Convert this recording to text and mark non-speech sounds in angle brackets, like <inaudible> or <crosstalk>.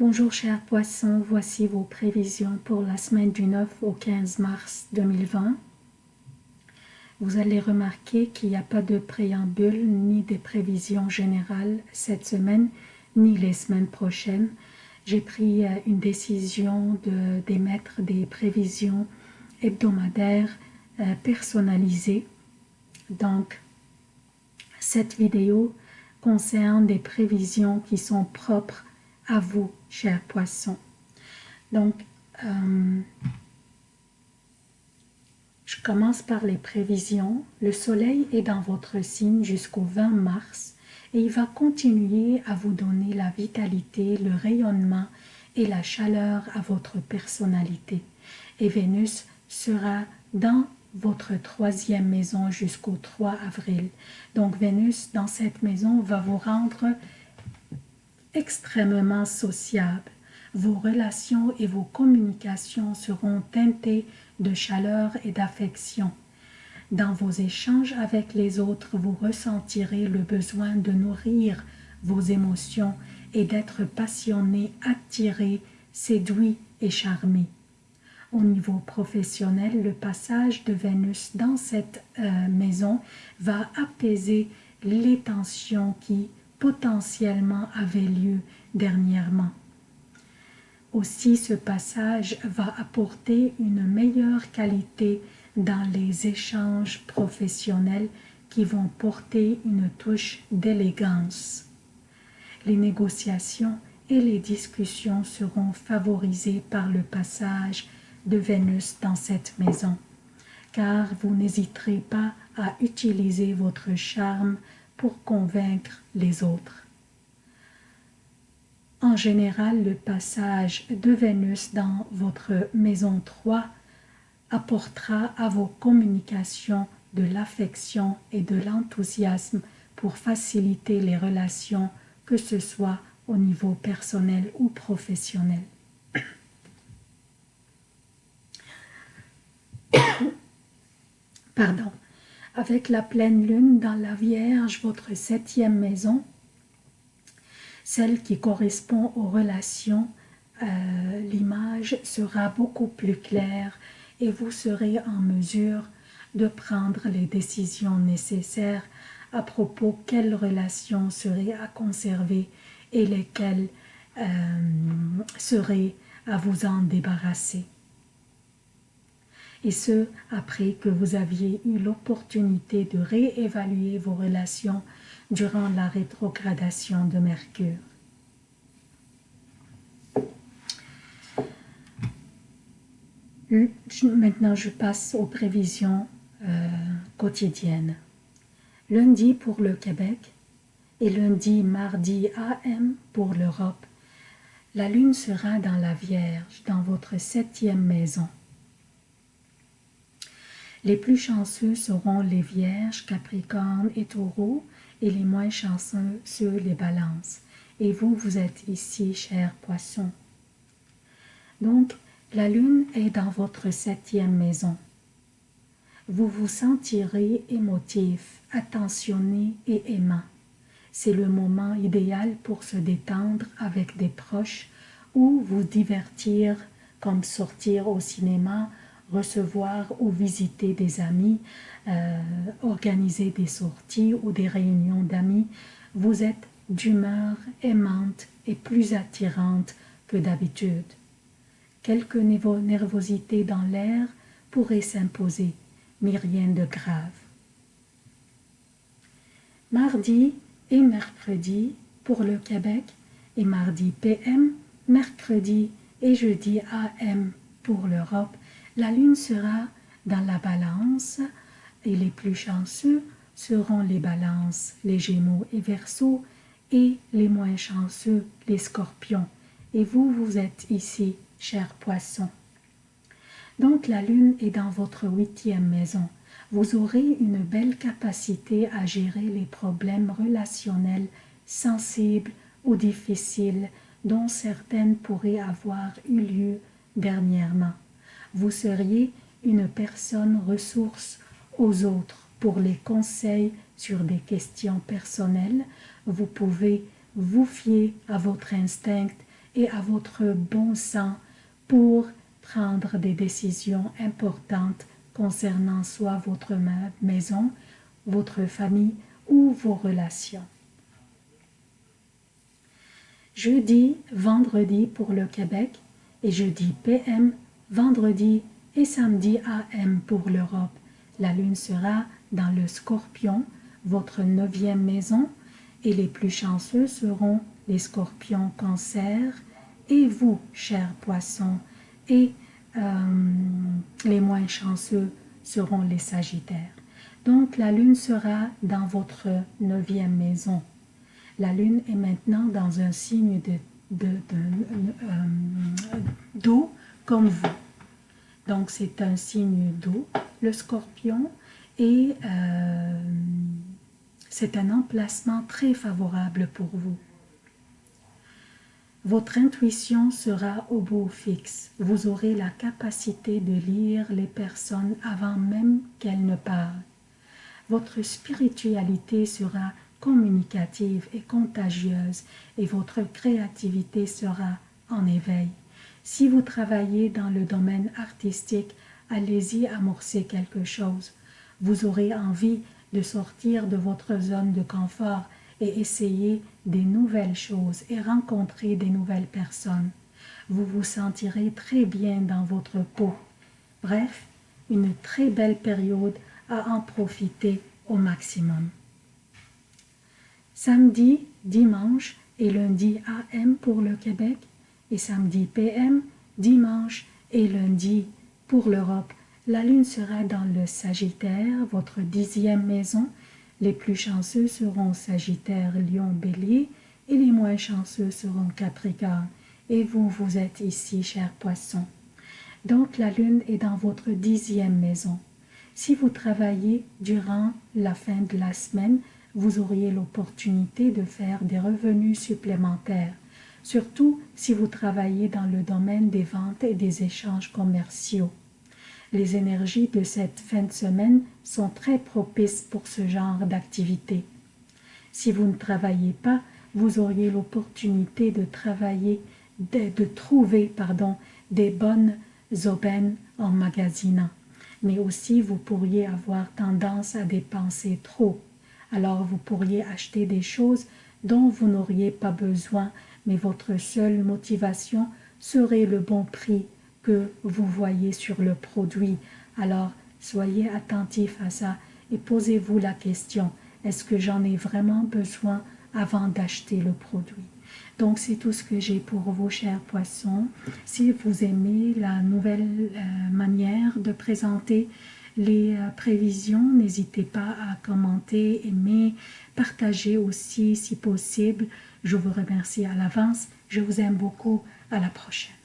Bonjour chers poissons, voici vos prévisions pour la semaine du 9 au 15 mars 2020. Vous allez remarquer qu'il n'y a pas de préambule ni des prévisions générales cette semaine, ni les semaines prochaines. J'ai pris euh, une décision d'émettre des prévisions hebdomadaires euh, personnalisées. Donc, cette vidéo concerne des prévisions qui sont propres à vous, chers poissons. Donc, euh, je commence par les prévisions. Le soleil est dans votre signe jusqu'au 20 mars et il va continuer à vous donner la vitalité, le rayonnement et la chaleur à votre personnalité. Et Vénus sera dans votre troisième maison jusqu'au 3 avril. Donc Vénus, dans cette maison, va vous rendre extrêmement sociable. Vos relations et vos communications seront teintées de chaleur et d'affection. Dans vos échanges avec les autres, vous ressentirez le besoin de nourrir vos émotions et d'être passionné, attiré, séduit et charmé. Au niveau professionnel, le passage de Vénus dans cette euh, maison va apaiser les tensions qui potentiellement avaient lieu dernièrement. Aussi, ce passage va apporter une meilleure qualité dans les échanges professionnels qui vont porter une touche d'élégance. Les négociations et les discussions seront favorisées par le passage de Vénus dans cette maison, car vous n'hésiterez pas à utiliser votre charme pour convaincre les autres. En général, le passage de Vénus dans votre maison 3 apportera à vos communications de l'affection et de l'enthousiasme pour faciliter les relations, que ce soit au niveau personnel ou professionnel. <coughs> Pardon. Avec la pleine lune dans la Vierge, votre septième maison, celle qui correspond aux relations, euh, l'image sera beaucoup plus claire et vous serez en mesure de prendre les décisions nécessaires à propos quelles relations seraient à conserver et lesquelles euh, seraient à vous en débarrasser. Et ce, après que vous aviez eu l'opportunité de réévaluer vos relations durant la rétrogradation de Mercure. Maintenant, je passe aux prévisions euh, quotidiennes. Lundi pour le Québec et lundi, mardi AM pour l'Europe. La lune sera dans la Vierge, dans votre septième maison. Les plus chanceux seront les Vierges, Capricorne et Taureau, et les moins chanceux, ceux les Balances. Et vous, vous êtes ici, chers poissons. Donc, la lune est dans votre septième maison. Vous vous sentirez émotif, attentionné et aimant. C'est le moment idéal pour se détendre avec des proches ou vous divertir comme sortir au cinéma, recevoir ou visiter des amis, euh, organiser des sorties ou des réunions d'amis. Vous êtes d'humeur aimante et plus attirante que d'habitude. Quelques nervosité dans l'air pourraient s'imposer, mais rien de grave. Mardi et mercredi pour le Québec et mardi PM, mercredi et jeudi AM pour l'Europe, la lune sera dans la balance et les plus chanceux seront les balances, les gémeaux et verseaux et les moins chanceux, les scorpions. Et vous, vous êtes ici chers poissons. Donc la lune est dans votre huitième maison. Vous aurez une belle capacité à gérer les problèmes relationnels sensibles ou difficiles dont certaines pourraient avoir eu lieu dernièrement. Vous seriez une personne ressource aux autres pour les conseils sur des questions personnelles. Vous pouvez vous fier à votre instinct et à votre bon sens pour prendre des décisions importantes concernant soit votre maison, votre famille ou vos relations. Jeudi, vendredi pour le Québec et jeudi PM, vendredi et samedi AM pour l'Europe. La lune sera dans le scorpion, votre neuvième maison, et les plus chanceux seront les scorpions cancer et vous, chers poissons, et euh, les moins chanceux seront les sagittaires. Donc la lune sera dans votre neuvième maison. La lune est maintenant dans un signe de, euh, d'eau comme vous. Donc c'est un signe d'eau, le scorpion, et euh, c'est un emplacement très favorable pour vous. Votre intuition sera au beau fixe. Vous aurez la capacité de lire les personnes avant même qu'elles ne parlent. Votre spiritualité sera communicative et contagieuse et votre créativité sera en éveil. Si vous travaillez dans le domaine artistique, allez-y amorcer quelque chose. Vous aurez envie de sortir de votre zone de confort et essayer des nouvelles choses et rencontrer des nouvelles personnes. Vous vous sentirez très bien dans votre peau. Bref, une très belle période à en profiter au maximum. Samedi, dimanche et lundi AM pour le Québec et samedi PM, dimanche et lundi pour l'Europe. La lune sera dans le Sagittaire, votre dixième maison, les plus chanceux seront Sagittaire, Lion, Bélier et les moins chanceux seront Capricorne. Et vous, vous êtes ici, cher poisson. Donc la lune est dans votre dixième maison. Si vous travaillez durant la fin de la semaine, vous auriez l'opportunité de faire des revenus supplémentaires, surtout si vous travaillez dans le domaine des ventes et des échanges commerciaux. Les énergies de cette fin de semaine sont très propices pour ce genre d'activité. Si vous ne travaillez pas, vous auriez l'opportunité de travailler, de, trouver pardon, des bonnes aubaines en magasinant. Mais aussi, vous pourriez avoir tendance à dépenser trop. Alors, vous pourriez acheter des choses dont vous n'auriez pas besoin, mais votre seule motivation serait le bon prix que vous voyez sur le produit. Alors, soyez attentif à ça et posez-vous la question, est-ce que j'en ai vraiment besoin avant d'acheter le produit? Donc c'est tout ce que j'ai pour vous chers poissons. Si vous aimez la nouvelle euh, manière de présenter les euh, prévisions, n'hésitez pas à commenter, aimer, partager aussi si possible. Je vous remercie à l'avance. Je vous aime beaucoup. À la prochaine.